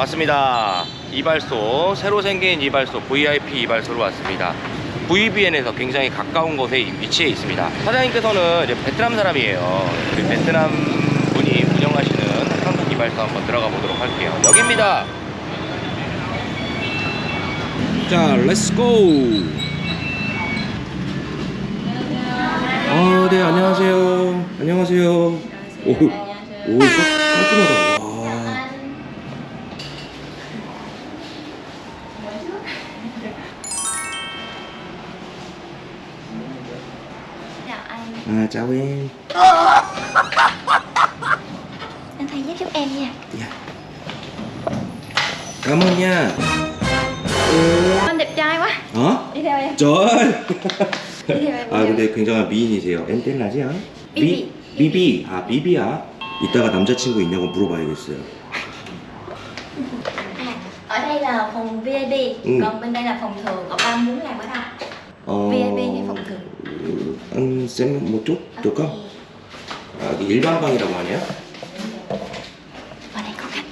왔습니다. 이발소 새로 생긴 이발소 VIP 이발소로 왔습니다. VBN에서 굉장히 가까운 곳에 위치해 있습니다. 사장님께서는 이제 베트남 사람이에요. 그 베트남 분이 운영하시는 한국 이발소 한번 들어가 보도록 할게요. 여기입니다. 자, 렛츠고. 아, 네, 안녕하세요. 안녕하세요. 오, 오, 깔끔하다. À, chào em. Anh thay giúp giúp em nha Dạ. Cảm ơn nha. 오. Anh đẹp trai quá 어? Đi theo em 쩔. Đi theo em 아 근데 굉장한 미인이세요. 엔텔라지 않아? 비비. 비비. 아 비비야. 이따가 남자친구 있냐고 물어봐야겠어요. À, ở đây là phòng VIP Ừ. Còn bên đây là phòng thường Cậu ba muốn làm ở đâu? 어. VIP hay phòng thường? 음, 쌤뭐 쪽? 쪽가? 아 이게 일반 방이라고 하네요. Ở đây có khách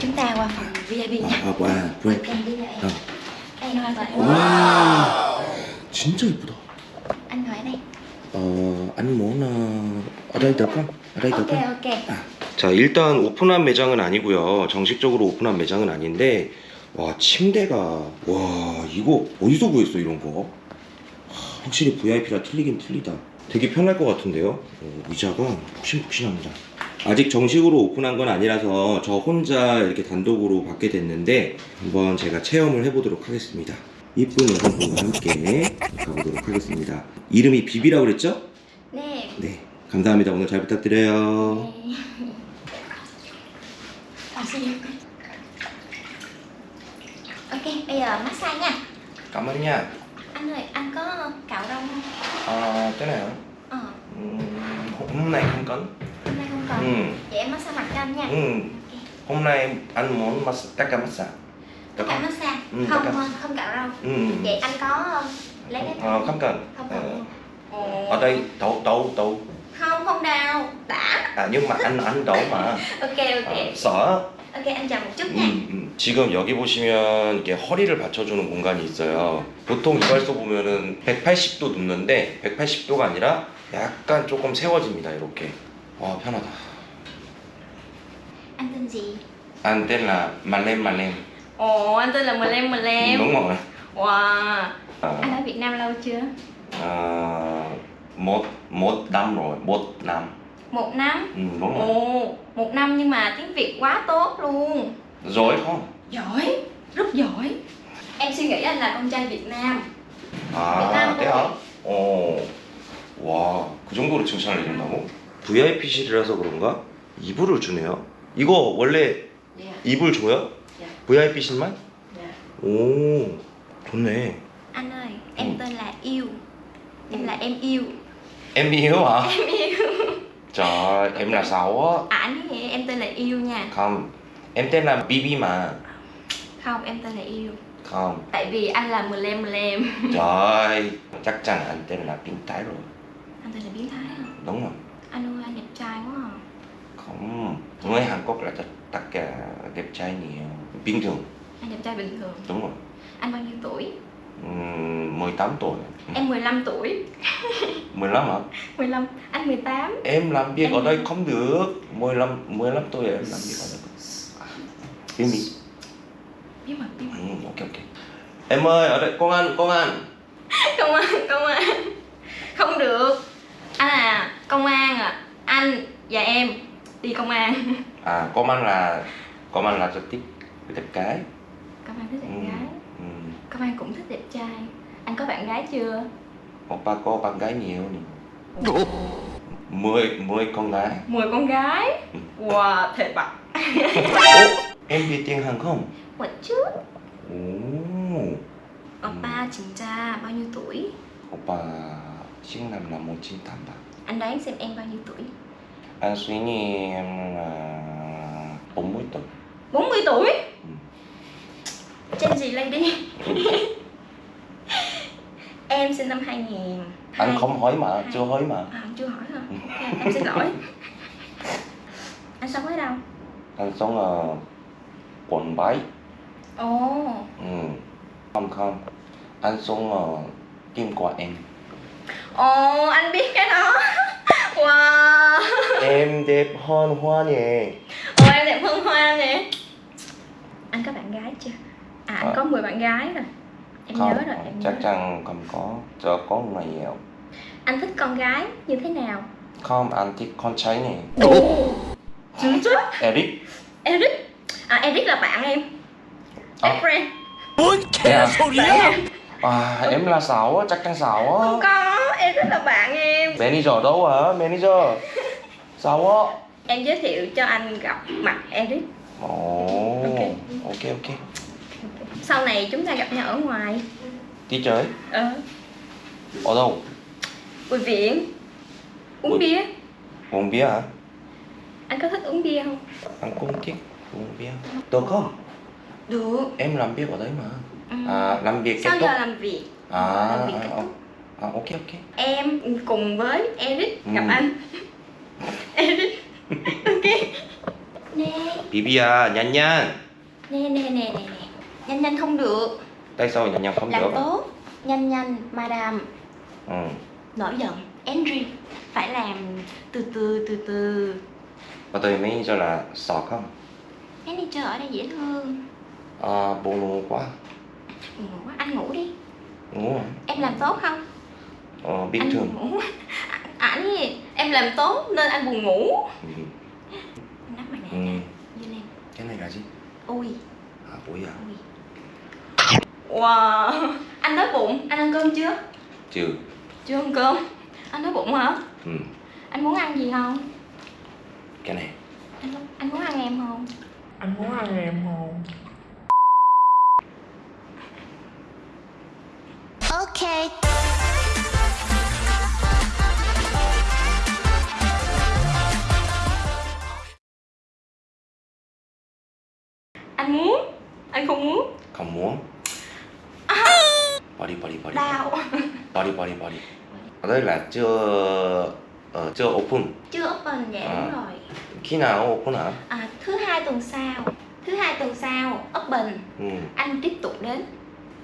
Chúng ta qua phòng VIP nha 아, 와. Em đi 어. Ngồi lại 와, 진짜 이쁘다. Anh ngồi ở đây 어, 아니 뭐나 ở đây được không? ở đây được Ok không? ok 자 일단 오픈한 매장은 아니고요 정식적으로 오픈한 매장은 아닌데 와 침대가 와 이거 어디서 구했어 이런 거? 하, 확실히 VIP라 틀리긴 틀리다. 되게 편할 것 같은데요? 어, 의자가 푹신푹신합니다. 아직 정식으로 오픈한 건 아니라서 저 혼자 이렇게 단독으로 받게 됐는데 한번 제가 체험을 해보도록 하겠습니다. 이쁜 여성분과 함께 가보도록 하겠습니다. 이름이 비비라고 그랬죠? Nè 네. 감사합니다. 오늘 잘 부탁드려요. Nè. Ờ. Ok, bây giờ massage nha cảm ơn nha Anh ơi, anh có cạo râu không? À, cái này hả? Ờ, hôm nay không cần. hôm nay không cần Ừ. Vậy em massage mặt cho anh nha Ừ. Ok. Hôm nay anh muốn massage, tất cả massage. Tất cả massage Ừ, Không, cả. không, cạo râu Ừ. Vậy anh có lấy cái Ờ, không cần. Không Ờ, cần Ồ. ở đây đấu đấu đấu. Không, không đau Đã À nhưng mà anh anh đấu mà. Ok, ok 아, 써. Ok, anh chờ một chút nha 음, 음. 지금 여기 보시면 이게 허리를 받쳐주는 공간이 있어요. 보통 이발소 보면은 180도 눕는데 180도가 아니라 약간 조금 세워집니다. 이렇게. 와 편하다. Anh tên gì? Anh tên là Malem Malem. Ồ, anh tên là Mlem Mlem Đúng rồi. Wow À, Anh ở Việt Nam lâu chưa? à, một một năm rồi, một năm. Một năm Ừ, đúng rồi. Ồ, một năm nhưng mà tiếng Việt quá tốt luôn Rồi không? Giỏi, rất giỏi Em suy nghĩ anh là con trai Việt Nam Việt Nam 아, 때야? 어. 와, 그 정도로 칭찬을 해준다고? VIP실이라서 그런가? 이불을 주네요. 이거 원래 Dạ, 이불 줘요? dạ, VIP실만? dạ 오, 좋네. Anh ơi, em tên là Yêu Em là em yêu Em yêu hả? Em yêu Trời, em là xấu á. À anh nói vậy, em tên là Yêu nha Không, em tên là Bibi mà. Không, em tên là Yêu Không, Tại vì anh là Mlem Mlem trời, chắc chắn anh tên là biến thái rồi. Anh tên là biến thái hả? Đúng rồi. Anh ơi, anh đẹp trai quá à Không, người Hàn Quốc là tất, tất cả đẹp trai nhiều. Bình thường, Anh đẹp trai bình thường đúng rồi. Anh bao nhiêu tuổi? Ừm, 18 tuổi. Em 15 tuổi 15 hả? 15, anh 18 Em làm việc Em- ở đây không được. 15 15 tuổi em làm việc ở đây. Bí mật. Bí mật, bí mật Ừ, ok ok. Em ơi, ở đây công an, công an. Công an, công an Không được Anh à, công an à Anh và em đi công an À, công an là công an là rất thích đẹp gái. Công an thích đẹp Ừ. gái Ừ. Công an cũng thích đẹp trai Anh có bạn gái chưa? Oppa có bạn gái nhiều nè. Mười, mười con gái. 10 con gái Wow, thề bạc Ủa, em biết tiếng Hàn không? Một chút Ồ, Oppa 진짜 bao nhiêu tuổi? Oppa sinh năm là 1983. Anh đoán xem em bao nhiêu tuổi? Anh suy nghĩ em là 40 tuổi. 40 tuổi Ừ. Trên gì lady? em sinh năm 2000 Anh không hỏi mà, chưa hỏi mà. À, chưa hỏi hả? Ok, em xin lỗi. Anh sống ở đâu? Anh sống ở quận 7 ồ. Ừ. không không. Anh sống ở Kim Quả em. Ồ anh biết cái đó. Wow. Em đẹp hơn hoa nhỉ. Ồ em đẹp hơn hoa nè anh có bạn gái chưa à anh à. có 10 bạn gái rồi. Em không, nhớ rồi em chắc chắn không có. Cho có nhiều. Anh thích con gái như thế nào? Không anh thích con trai này Eric. Eric. À Eric là bạn em. À. friend. Muốn kẻ số À, em là sáu chắc chắn sáu Không có, em rất là bạn em. Manager đâu hả? Manager? Sáu á. Em giới thiệu cho anh gặp mặt Eric. Oh, okay. ok ok sau này chúng ta gặp nhau ở ngoài. Đi chơi? Ờ. Ở đâu? Bùi viện. Uống bia. Uống bia hả? Anh có thích uống bia không? Anh cũng thích uống bia. Được không? Được. Em làm việc ở đấy mà. Ừ. à, làm việc kết sau thúc. giờ làm việc. À, làm việc kết à, à ok ok. Em cùng với Eric ừ. gặp ừ. anh. Eric. Ok. Nè Bibia nhanh nhanh nè nè nè nè nhanh nhanh không được. Tại sao 냔냔 không làm được. tốt nhanh nhanh madam. Ừ. nổi giận Henry phải làm từ từ từ từ. Và tôi mới cho là sợ không? Manager ở đây dễ thương. À, buồn ngủ quá. Ngủ quá anh ngủ đi. Ngủ hả? em làm tốt không? Ờ, bình anh thường. buồn ngủ ảnh gì em làm tốt nên anh buồn ngủ. Ừ. nắp mặt Ừ. nạ lên. Cái này là gì? Ui. À bụi à? Ui wow. Anh đói bụng anh ăn cơm chưa? Chưa. Chưa ăn cơm. Anh đói bụng hả? Ừ. anh muốn ăn gì không? Cái này. Anh muốn, anh muốn ăn em không? Anh muốn ăn em không? Body body body đau. body. Body body ở đây là chưa ờ, chưa open. Chưa open dạ À. đúng rồi. Khi nào open hả? À, thứ hai tuần sau. Thứ hai tuần sau open. Ừ. anh tiếp tục đến.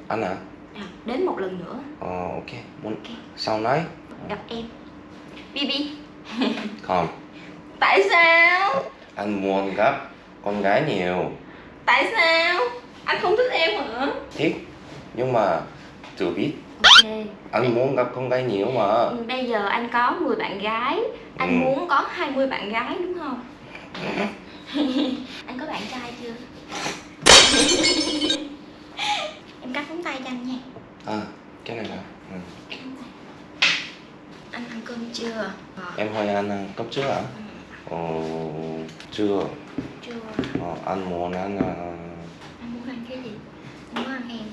Anh hả? À, đến một lần nữa. Ờ, ok. Muốn Ok. sau này gặp em. Bibi. Không. Tại sao? Anh muốn gặp con gái nhiều. Tại sao? Anh không thích em hả? Thích nhưng mà chưa biết. Ok. Anh muốn gặp con gái nhiều mà. Ừ, bây giờ anh có 10 bạn gái. Anh Ừ. muốn có 20 bạn gái đúng không? Anh có bạn trai chưa? Em cắt móng tay cho anh nha. À cái này là ừ. anh ăn cơm chưa? Ờ, em hỏi anh ăn cấp trước hả ờ, chưa. Chưa. Ờ, anh muốn ăn à, anh muốn ăn cái gì anh muốn ăn em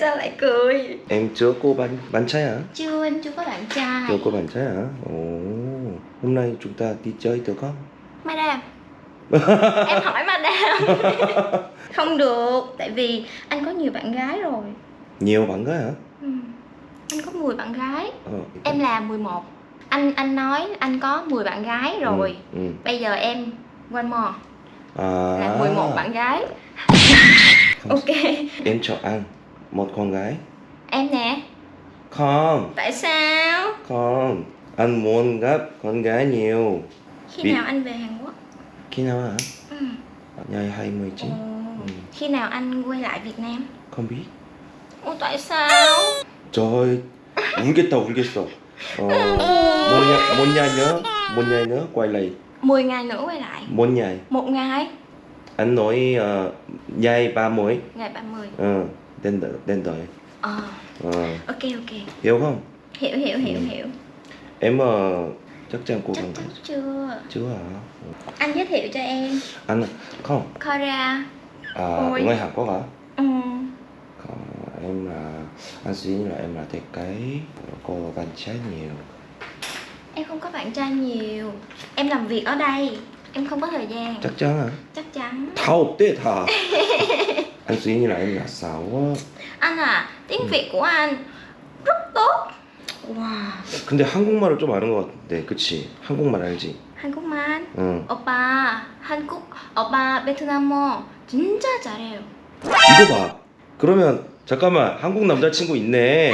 tại sao lại cười? Em chưa có bạn bạn trai hả? Chưa anh chưa có bạn trai. Chưa có bạn trai hả? Ồ hôm nay chúng ta đi chơi được không? Madam. Em hỏi madam. Không được tại vì anh có nhiều bạn gái rồi. Nhiều bạn gái hả? Ừ. anh có 10 bạn gái. Ờ, em là 11 anh anh nói anh có 10 bạn gái rồi. ừ, ừ. bây giờ em one more. À. Là 11 bạn gái. Ok. Em cho anh một con gái em nè không tại sao không anh muốn gặp con gái nhiều khi Vì- nào anh về Hàn Quốc khi nào hả ừ. ngày 29 Ồ, Ừ. khi nào anh quay lại Việt Nam không biết Ủa tại sao trời 울겠다 울겠어 어, 뭐냐 뭐냐 nhớ 뭐냐 nhớ quay lại 10 ngày nữa quay lại một ngày một ngày anh nói uh, nhai ba mỗi ngày 30 ờ tên đợi tên đợi ờ. ờ. Ok ok. Hiểu không? Hiểu hiểu hiểu ừ. hiểu. Em uh, chắc chắn cô gắng chắc chưa? Chưa hả? Anh giới thiệu cho em. Anh không. Kora à Ôi. người Hàn Quốc hả? Ừ. Còn em là anh suy nghĩ là em là thiết cái cô bạn trai nhiều. Em không có bạn trai nhiều. Em làm việc ở đây. Em không có thời gian. Chắc chắn hả? Chắc chắn. Không tiết hả? anh suy nghĩ là em là xấu á anh à tiếng Ừ. việt của anh rất tốt 와 근데 한국말을 좀 아는 것 같은데, 그치? 한국말 알지? 한국말 응. 오빠 한국 오빠 베트남어 진짜 잘해요 이거 봐. 그러면 잠깐만 한국 남자친구 있네.